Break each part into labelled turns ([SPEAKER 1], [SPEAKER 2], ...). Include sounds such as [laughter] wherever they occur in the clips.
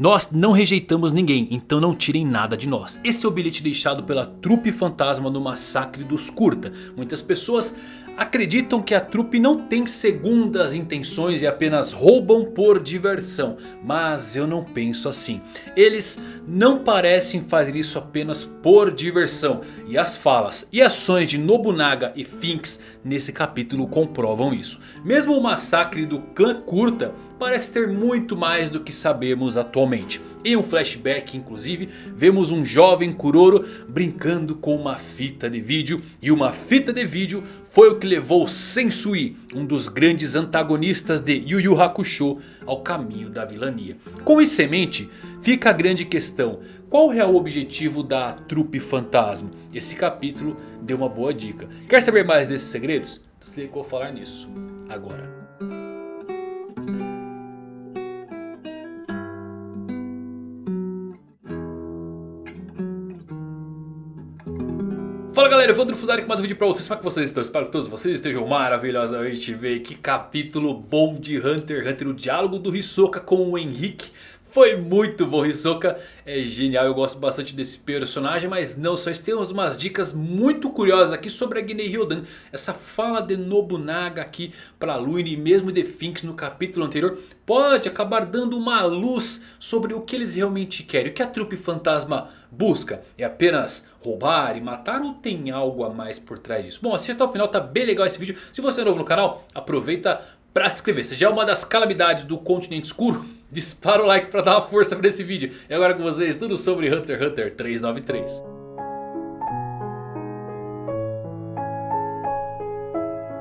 [SPEAKER 1] Nós não rejeitamos ninguém, então não tirem nada de nós. Esse é o bilhete deixado pela trupe fantasma no massacre dos Kurta. Muitas pessoas acreditam que a trupe não tem segundas intenções e apenas roubam por diversão. Mas eu não penso assim. Eles não parecem fazer isso apenas por diversão. E as falas e ações de Nobunaga e Finks nesse capítulo comprovam isso. Mesmo o massacre do clã Kurta parece ter muito mais do que sabemos atualmente. Em um flashback inclusive vemos um jovem Kuroro brincando com uma fita de vídeo. E uma fita de vídeo foi o que levou Sensui, um dos grandes antagonistas de Yu Yu Hakusho, ao caminho da vilania. Com isso em mente, fica a grande questão. Qual o real objetivo da trupe fantasma? Esse capítulo deu uma boa dica. Quer saber mais desses segredos? Então se eu vou falar nisso agora. Fala galera, Evandro Fusari com mais um vídeo pra vocês, como é que vocês estão? Espero que todos vocês estejam maravilhosamente bem. Que capítulo bom de Hunter x Hunter, o diálogo do Hisoka com o Henrique foi muito bom, Hisoka é genial, eu gosto bastante desse personagem Mas não só isso, temos umas dicas muito curiosas aqui sobre a Ginei Ryodan Essa fala de Nobunaga aqui para Luini e mesmo de Finks no capítulo anterior Pode acabar dando uma luz sobre o que eles realmente querem O que a trupe fantasma busca? É apenas roubar e matar ou tem algo a mais por trás disso? Bom, assista até o final, tá bem legal esse vídeo Se você é novo no canal, aproveita para se inscrever Se já é uma das calamidades do continente escuro [laughs] Dispara o like para dar uma força para esse vídeo. E agora com vocês tudo sobre Hunter x Hunter 393.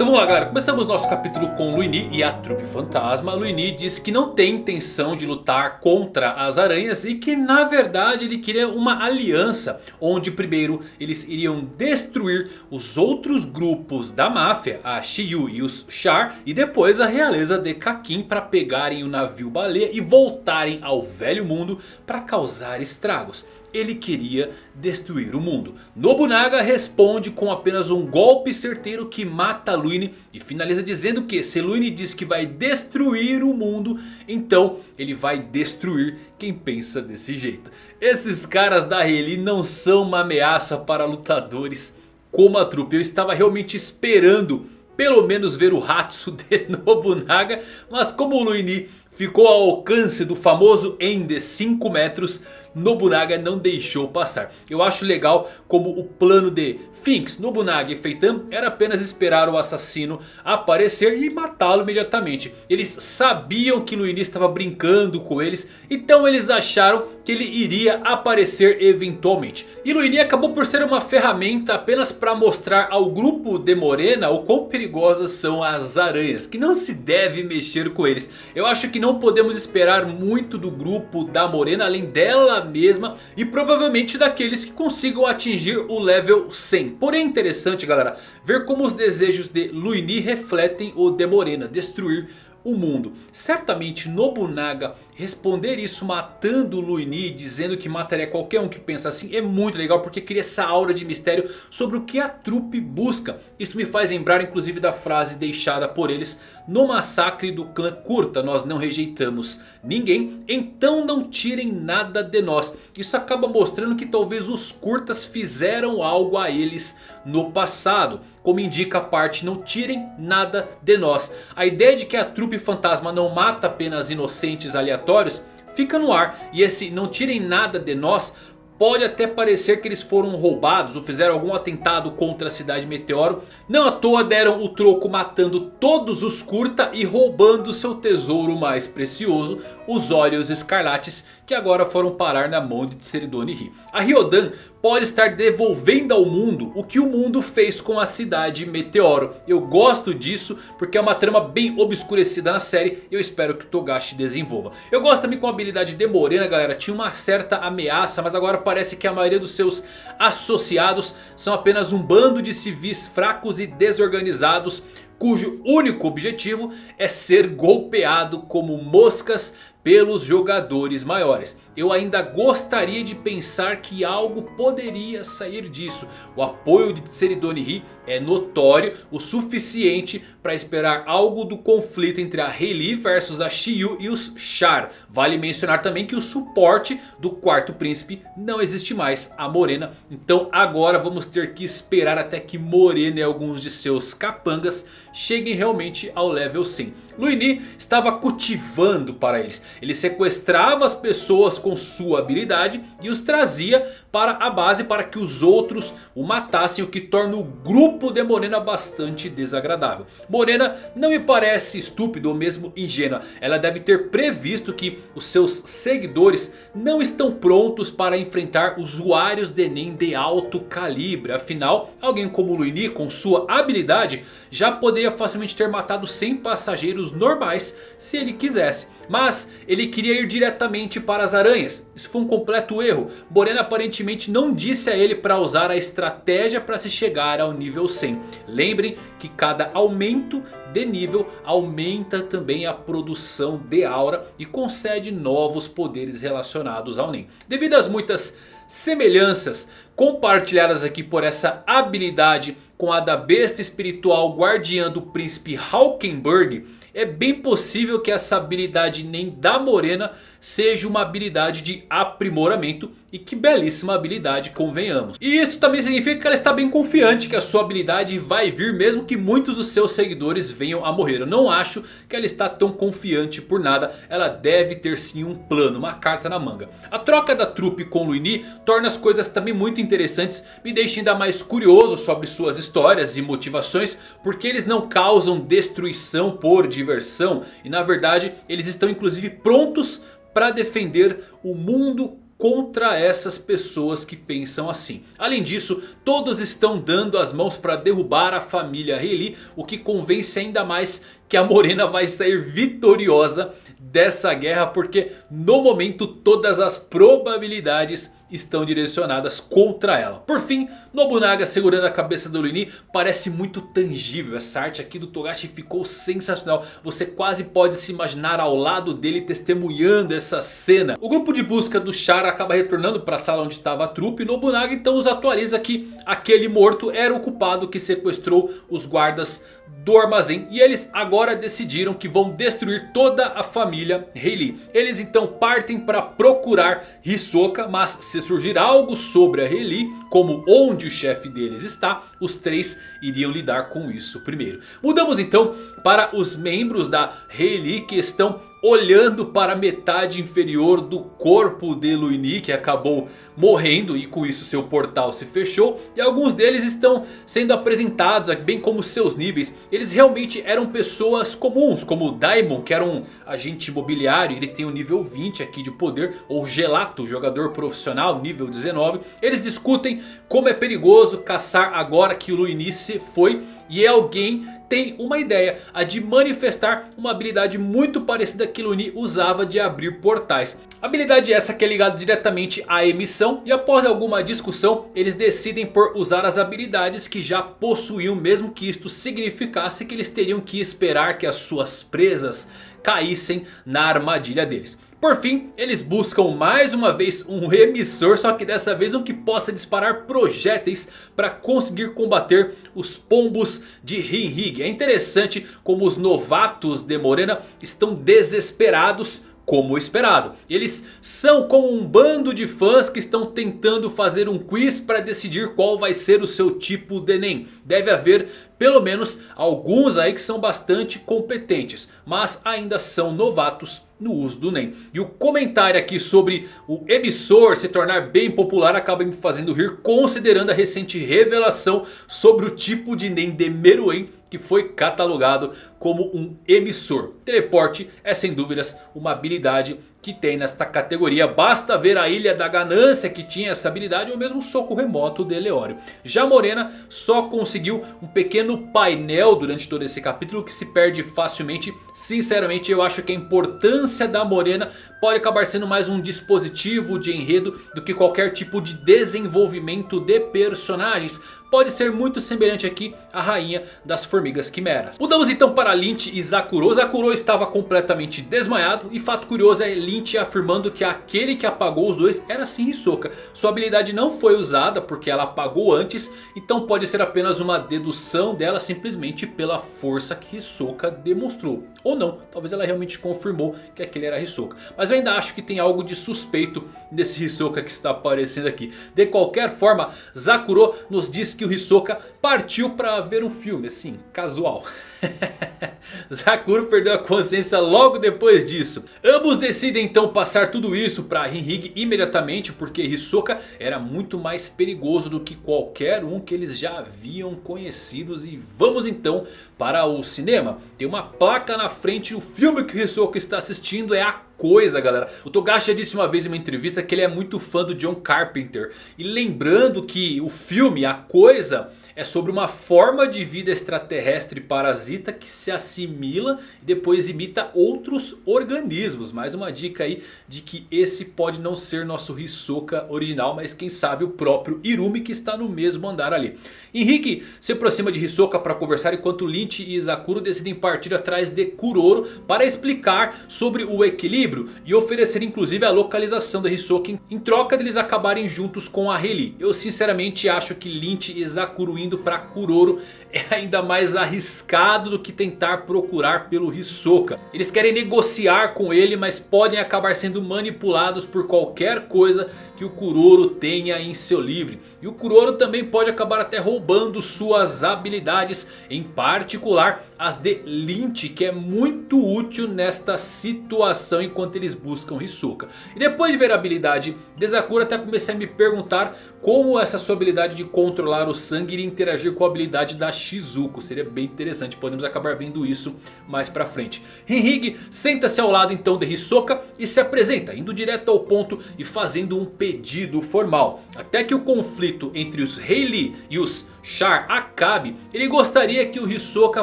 [SPEAKER 1] Então vamos lá galera, começamos nosso capítulo com Luini e a trupe fantasma. Luini diz que não tem intenção de lutar contra as aranhas e que na verdade ele queria uma aliança. Onde primeiro eles iriam destruir os outros grupos da máfia, a Shiyu e os Char. E depois a realeza de Kakin para pegarem o navio baleia e voltarem ao velho mundo para causar estragos ele queria destruir o mundo. Nobunaga responde com apenas um golpe certeiro que mata Luini. E finaliza dizendo que se Luini diz que vai destruir o mundo. Então ele vai destruir quem pensa desse jeito. Esses caras da Reli não são uma ameaça para lutadores como a trupe. Eu estava realmente esperando pelo menos ver o Hatsu [laughs] de Nobunaga. Mas como o Luini ficou ao alcance do famoso Ende 5 metros, Nobunaga não deixou passar. Eu acho legal como o plano de Finks, Nobunaga e Feitan era apenas esperar o assassino aparecer e matá-lo imediatamente. Eles sabiam que Luini estava brincando com eles, então eles acharam que ele iria aparecer eventualmente. E Luini acabou por ser uma ferramenta apenas para mostrar ao grupo de Morena o quão perigosas são as aranhas, que não se deve mexer com eles. Eu acho que não podemos esperar muito do grupo da Morena, além dela mesma e provavelmente daqueles que consigam atingir o level 100. Porém é interessante galera ver como os desejos de Luini refletem o de Morena. Destruir o mundo. Certamente Nobunaga responder isso matando Luini, dizendo que mataria qualquer um que pensa assim, é muito legal porque cria essa aura de mistério sobre o que a trupe busca. Isso me faz lembrar inclusive da frase deixada por eles no massacre do clã Curta. Nós não rejeitamos ninguém, então não tirem nada de nós. Isso acaba mostrando que talvez os Curtas fizeram algo a eles no passado. Como indica a parte não tirem nada de nós. A ideia de que a trupe fantasma não mata apenas inocentes aleatórios fica no ar. E esse não tirem nada de nós Pode até parecer que eles foram roubados ou fizeram algum atentado contra a cidade Meteoro. Não à toa deram o troco matando todos os Kurta e roubando seu tesouro mais precioso. Os Óleos Escarlates que agora foram parar na mão de Tseridoni Ri. A Ryodan pode estar devolvendo ao mundo o que o mundo fez com a cidade Meteoro. Eu gosto disso porque é uma trama bem obscurecida na série eu espero que o Togashi desenvolva. Eu gosto também com a habilidade de Morena galera, tinha uma certa ameaça mas agora parece que a maioria dos seus associados são apenas um bando de civis fracos e desorganizados cujo único objetivo é ser golpeado como moscas pelos jogadores maiores. Eu ainda gostaria de pensar que algo poderia sair disso. O apoio de Tseridoni é notório o suficiente para esperar algo do conflito entre a Rayleigh versus a Shiyu e os Char. Vale mencionar também que o suporte do quarto príncipe não existe mais, a Morena. Então agora vamos ter que esperar até que Morena e alguns de seus capangas cheguem realmente ao level 100. Luini estava cultivando para eles. Ele sequestrava as pessoas com sua habilidade e os trazia para a base para que os outros o matassem. O que torna o grupo de Morena bastante desagradável. Morena não me parece estúpido ou mesmo ingênua. Ela deve ter previsto que os seus seguidores não estão prontos para enfrentar usuários de Enem de alto calibre. Afinal, alguém como Luini com sua habilidade já poderia facilmente ter matado 100 passageiros normais se ele quisesse. Mas ele queria ir diretamente para as aranhas. Isso foi um completo erro. Morena aparentemente não disse a ele para usar a estratégia para se chegar ao nível 100. Lembrem que cada aumento de nível aumenta também a produção de aura e concede novos poderes relacionados ao Nen. Devido às muitas semelhanças compartilhadas aqui por essa habilidade com a da besta espiritual guardiã do príncipe Hawkenberg é bem possível que essa habilidade nem da Morena seja uma habilidade de aprimoramento. E que belíssima habilidade, convenhamos. E isso também significa que ela está bem confiante que a sua habilidade vai vir mesmo que muitos dos seus seguidores venham a morrer. Eu não acho que ela está tão confiante por nada. Ela deve ter sim um plano, uma carta na manga. A troca da trupe com Luini torna as coisas também muito interessantes. Me deixa ainda mais curioso sobre suas histórias e motivações. Porque eles não causam destruição por diversão. E na verdade eles estão inclusive prontos para defender o mundo contra essas pessoas que pensam assim. Além disso, todos estão dando as mãos para derrubar a família Rayleigh. O que convence ainda mais que a Morena vai sair vitoriosa dessa guerra. Porque no momento todas as probabilidades estão direcionadas contra ela. Por fim, Nobunaga segurando a cabeça do Luini parece muito tangível. Essa arte aqui do Togashi ficou sensacional. Você quase pode se imaginar ao lado dele testemunhando essa cena. O grupo de busca do Chara acaba retornando para a sala onde estava a trupe. Nobunaga então os atualiza que aquele morto era o culpado que sequestrou os guardas do armazém. E eles agora decidiram que vão destruir toda a família Rayleigh. Eles então partem para procurar Hisoka. Mas se surgir algo sobre a Rayleigh, como onde o chefe deles está, os três iriam lidar com isso primeiro. Mudamos então para os membros da Rayleigh que estão olhando para a metade inferior do corpo de Luini que acabou morrendo e com isso seu portal se fechou. E alguns deles estão sendo apresentados bem como seus níveis. Eles realmente eram pessoas comuns como o Daimon que era um agente imobiliário. Ele tem o nível 20 aqui de poder. Ou Gelato, jogador profissional, nível 19. Eles discutem como é perigoso caçar agora que o Luini se foi. E alguém tem uma ideia, a de manifestar uma habilidade muito parecida que Luni usava de abrir portais. Habilidade essa que é ligada diretamente à emissão e após alguma discussão eles decidem por usar as habilidades que já possuíam mesmo que isto significasse que eles teriam que esperar que as suas presas caíssem na armadilha deles. Por fim, eles buscam mais uma vez um emissor, só que dessa vez um que possa disparar projéteis para conseguir combater os pombos de Rinrig. É interessante como os novatos de Morena estão desesperados como esperado. Eles são como um bando de fãs que estão tentando fazer um quiz para decidir qual vai ser o seu tipo de Enem. Deve haver pelo menos alguns aí que são bastante competentes, mas ainda são novatos no uso do NEM. E o comentário aqui sobre o emissor se tornar bem popular acaba me fazendo rir considerando a recente revelação sobre o tipo de NEM de Meruem que foi catalogado como um emissor. Teleporte é sem dúvidas uma habilidade que tem nesta categoria. Basta ver a Ilha da Ganância que tinha essa habilidade ou mesmo o soco remoto de Leório. Já Morena só conseguiu um pequeno painel durante todo esse capítulo que se perde facilmente. Sinceramente eu acho que a importância da Morena pode acabar sendo mais um dispositivo de enredo do que qualquer tipo de desenvolvimento de personagens pode ser muito semelhante aqui à rainha das formigas quimeras. Mudamos então para Lynch e Zakuro. Zakuro estava completamente desmaiado e fato curioso é Lynch afirmando que aquele que apagou os dois era sim Hisoka. Sua habilidade não foi usada porque ela apagou antes, então pode ser apenas uma dedução dela simplesmente pela força que Hisoka demonstrou. Ou não, talvez ela realmente confirmou que aquele era Hisoka. Mas eu ainda acho que tem algo de suspeito nesse Hisoka que está aparecendo aqui. De qualquer forma, Zakuro nos diz que o Hisoka partiu para ver um filme, assim, casual. [laughs] [laughs] Zakuro perdeu a consciência logo depois disso. Ambos decidem então passar tudo isso para Rinhig imediatamente. Porque Hisoka era muito mais perigoso do que qualquer um que eles já haviam conhecidos. E vamos então para o cinema. Tem uma placa na frente. O filme que Hisoka está assistindo é a coisa galera. O Togashi disse uma vez em uma entrevista que ele é muito fã do John Carpenter. E lembrando que o filme A Coisa é sobre uma forma de vida extraterrestre parasita que se assimila e depois imita outros organismos. Mais uma dica aí de que esse pode não ser nosso Hisoka original, mas quem sabe o próprio Irumi que está no mesmo andar ali. Henrique se aproxima de Hisoka para conversar enquanto Lynch e Izakuro decidem partir atrás de Kuroro para explicar sobre o equilíbrio e oferecer inclusive a localização da Hisoka em troca deles acabarem juntos com a Reli. Eu sinceramente acho que Lynch e Izakuro indo para Kuroro é ainda mais arriscado do que tentar procurar pelo Hisoka. Eles querem negociar com ele, mas podem acabar sendo manipulados por qualquer coisa que o Kuroro tenha em seu livre. E o Kuroro também pode acabar até roubando suas habilidades, em particular as de Lynch, que é muito útil nesta situação enquanto eles buscam Hisoka. E depois de ver a habilidade de Sakura, até comecei a me perguntar como essa sua habilidade de controlar o sangue iria interagir com a habilidade da Shizuko. Seria bem interessante, podemos acabar vendo isso mais pra frente. Henhig senta-se ao lado então de Hisoka e se apresenta, indo direto ao ponto e fazendo um pedido formal. Até que o conflito entre os Lee e os Char acabe, ele gostaria que o Hisoka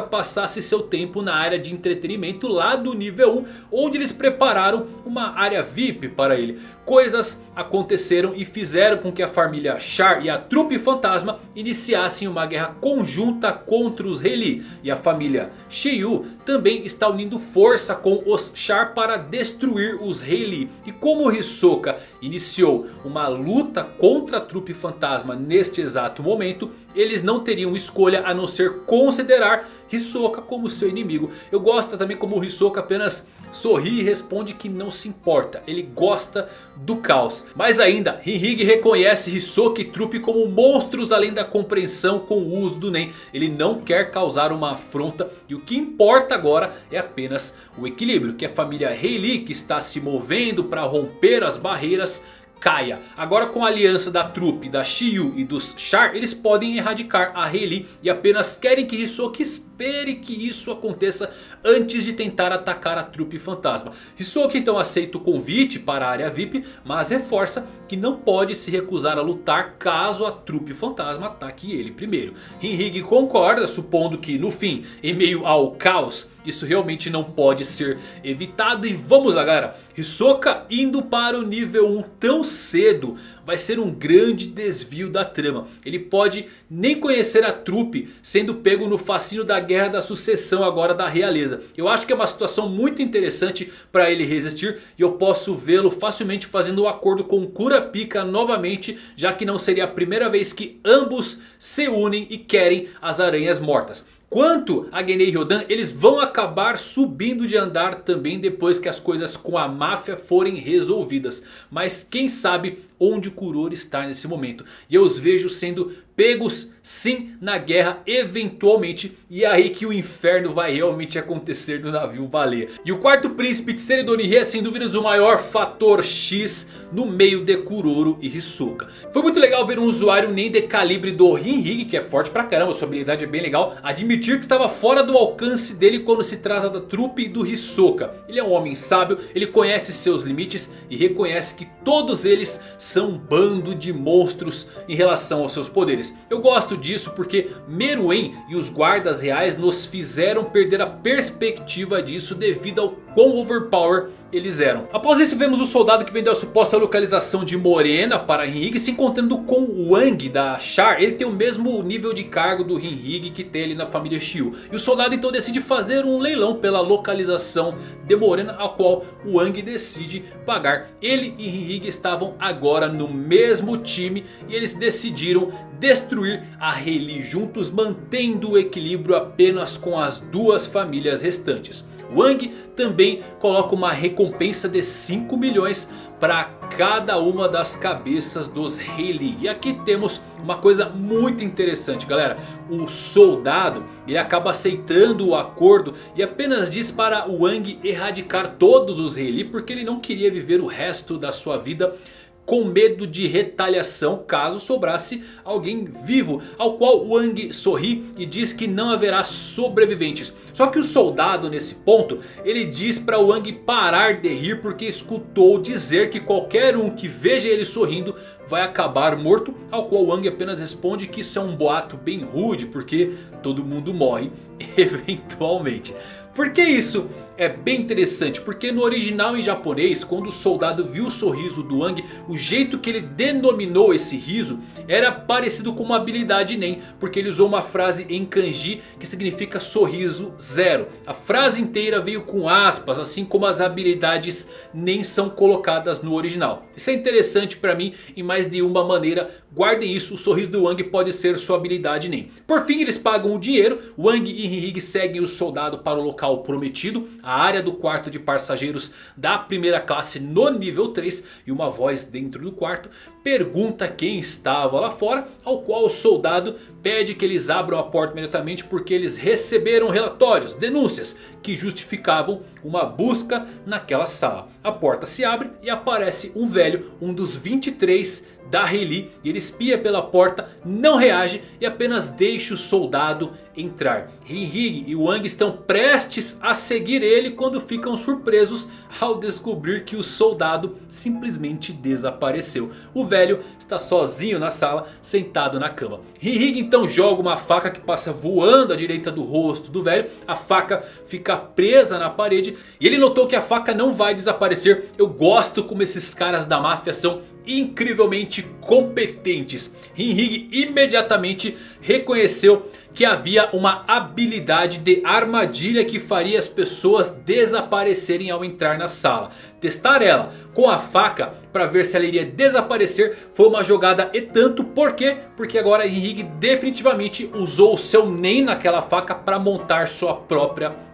[SPEAKER 1] passasse seu tempo na área de entretenimento lá do nível 1, onde eles prepararam uma área VIP para ele. Coisas aconteceram e fizeram com que a família Char e a trupe fantasma iniciassem uma guerra conjunta contra os Rei E a família Shiyu também está unindo força com os Char para destruir os Rei E como Hisoka iniciou uma luta contra a trupe fantasma neste exato momento, eles não teriam escolha a não ser considerar Hisoka como seu inimigo. Eu gosto também como o Hisoka apenas sorri e responde que não se importa. Ele gosta do caos. Mais ainda, Hinhig reconhece Hisoka e Trupe como monstros além da compreensão com o uso do Nen. Ele não quer causar uma afronta e o que importa agora é apenas o equilíbrio. Que a família Heili que está se movendo para romper as barreiras caia. Agora com a aliança da trupe, da Shiyu e dos Char, eles podem erradicar a Rei e apenas querem que Hisoka que isso aconteça antes de tentar atacar a trupe fantasma. Hisoka então aceita o convite para a área VIP, mas reforça que não pode se recusar a lutar caso a trupe fantasma ataque ele primeiro. Hinhig concorda, supondo que no fim, em meio ao caos, isso realmente não pode ser evitado. E vamos lá galera, Hisoka indo para o nível 1 tão cedo vai ser um grande desvio da trama. Ele pode nem conhecer a trupe sendo pego no fascínio da guerra da sucessão agora da realeza. Eu acho que é uma situação muito interessante para ele resistir. E eu posso vê-lo facilmente fazendo o um acordo com Kurapika novamente. Já que não seria a primeira vez que ambos se unem e querem as aranhas mortas. Quanto a Genei Ryodan, eles vão acabar subindo de andar também depois que as coisas com a máfia forem resolvidas. Mas quem sabe onde Kuroro está nesse momento. E eu os vejo sendo pegos sim na guerra eventualmente. E é aí que o inferno vai realmente acontecer no navio baleia. E o quarto príncipe Tsuru Donihi é sem dúvidas o maior fator X no meio de Kuroro e Hisoka. Foi muito legal ver um usuário nem de calibre do Rinhig, que é forte pra caramba, sua habilidade é bem legal. Admitir que estava fora do alcance dele quando se trata da trupe do Hisoka. Ele é um homem sábio, ele conhece seus limites e reconhece que todos eles são um bando de monstros em relação aos seus poderes. Eu gosto disso porque Meruem e os guardas reais nos fizeram perder a perspectiva disso devido ao quão overpower eles eram. Após isso vemos o soldado que vendeu a suposta localização de Morena para Henrique se encontrando com Wang da Char. Ele tem o mesmo nível de cargo do Henrique que tem ali na família Xiu. E o soldado então decide fazer um leilão pela localização de Morena a qual Wang decide pagar. Ele e Henrique estavam agora no mesmo time e eles decidiram destruir a Rayleigh juntos mantendo o equilíbrio apenas com as duas famílias restantes. Wang também coloca uma recompensa de 5 milhões para cada uma das cabeças dos Rayleigh. E aqui temos uma coisa muito interessante galera. O soldado ele acaba aceitando o acordo e apenas diz para Wang erradicar todos os Rayleigh. Porque ele não queria viver o resto da sua vida com medo de retaliação caso sobrasse alguém vivo. Ao qual Wang sorri e diz que não haverá sobreviventes. Só que o soldado nesse ponto, ele diz para Wang parar de rir porque escutou dizer que qualquer um que veja ele sorrindo vai acabar morto. Ao qual Wang apenas responde que isso é um boato bem rude porque todo mundo morre [laughs] eventualmente. Por que isso é bem interessante? Porque no original em japonês, quando o soldado viu o sorriso do Wang, o jeito que ele denominou esse riso era parecido com uma habilidade Nen. Porque ele usou uma frase em kanji que significa sorriso zero. A frase inteira veio com aspas, assim como as habilidades Nen são colocadas no original. Isso é interessante para mim em mais de uma maneira. Guardem isso, o sorriso do Wang pode ser sua habilidade Nen. Por fim eles pagam o dinheiro, Wang e Henrique seguem o soldado para o local prometido, a área do quarto de passageiros da primeira classe no nível 3 e uma voz dentro do quarto pergunta quem estava lá fora, ao qual o soldado pede que eles abram a porta imediatamente porque eles receberam relatórios, denúncias que justificavam uma busca naquela sala. A porta se abre e aparece um velho, um dos 23 da Rayleigh. E ele espia pela porta, não reage e apenas deixa o soldado entrar. Rinhig e Wang estão prestes a seguir ele quando ficam surpresos ao descobrir que o soldado simplesmente desapareceu. O velho está sozinho na sala, sentado na cama. Rinhig então joga uma faca que passa voando à direita do rosto do velho. A faca fica presa na parede e ele notou que a faca não vai desaparecer. Eu gosto como esses caras da máfia são incrivelmente competentes. Rinhig imediatamente reconheceu que havia uma habilidade de armadilha que faria as pessoas desaparecerem ao entrar na sala. Testar ela com a faca para ver se ela iria desaparecer foi uma jogada e tanto. Por quê? Porque agora Henrique definitivamente usou o seu NEM naquela faca para montar sua própria armadilha.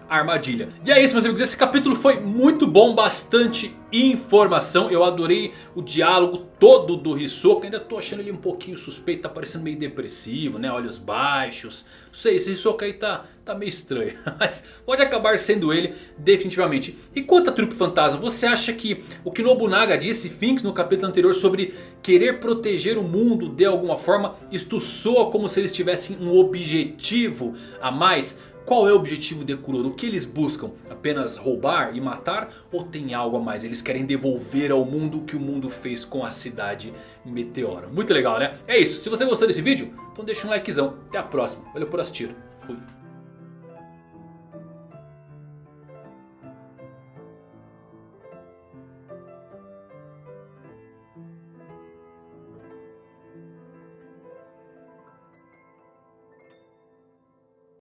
[SPEAKER 1] E é isso meus amigos, esse capítulo foi muito bom, bastante informação. Eu adorei o diálogo todo do Hisoka, ainda tô achando ele um pouquinho suspeito, tá parecendo meio depressivo, né? Olhos baixos, não sei, esse Hisoka aí tá, tá meio estranho. [laughs] Mas pode acabar sendo ele definitivamente. E quanto a Trupe Fantasma, você acha que o que Nobunaga disse, Finks, no capítulo anterior sobre querer proteger o mundo de alguma forma, isto soa como se eles tivessem um objetivo a mais? Qual é o objetivo de Kuroro? O que eles buscam? Apenas roubar e matar? Ou tem algo a mais? Eles querem devolver ao mundo o que o mundo fez com a cidade Meteora. Muito legal né? É isso. Se você gostou desse vídeo, então deixa um likezão. Até a próxima. Valeu por assistir. Fui.